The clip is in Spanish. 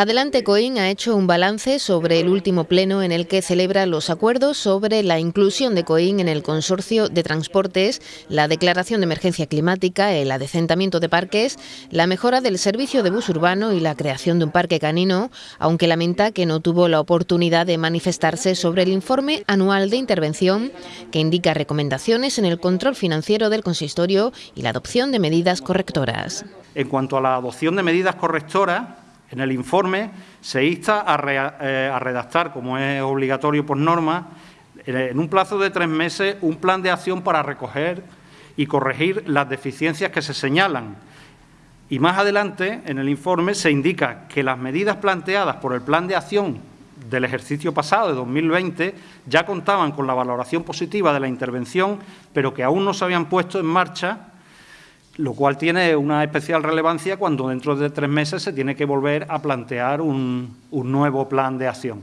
Adelante Coín ha hecho un balance sobre el último pleno en el que celebra los acuerdos sobre la inclusión de Coín en el consorcio de transportes, la declaración de emergencia climática, el adecentamiento de parques, la mejora del servicio de bus urbano y la creación de un parque canino, aunque lamenta que no tuvo la oportunidad de manifestarse sobre el informe anual de intervención que indica recomendaciones en el control financiero del consistorio y la adopción de medidas correctoras. En cuanto a la adopción de medidas correctoras, en el informe se insta eh, a, redactar, como es obligatorio por norma, en un plazo de tres meses, un plan de acción para recoger y corregir las deficiencias que se señalan. Y más adelante, en el informe, se indica que las medidas planteadas por el plan de acción del ejercicio pasado, de 2020, ya contaban con la valoración positiva de la intervención, pero que aún no se habían puesto en marcha lo cual tiene una especial relevancia cuando dentro de tres meses se tiene que volver a plantear un, nuevo plan de acción.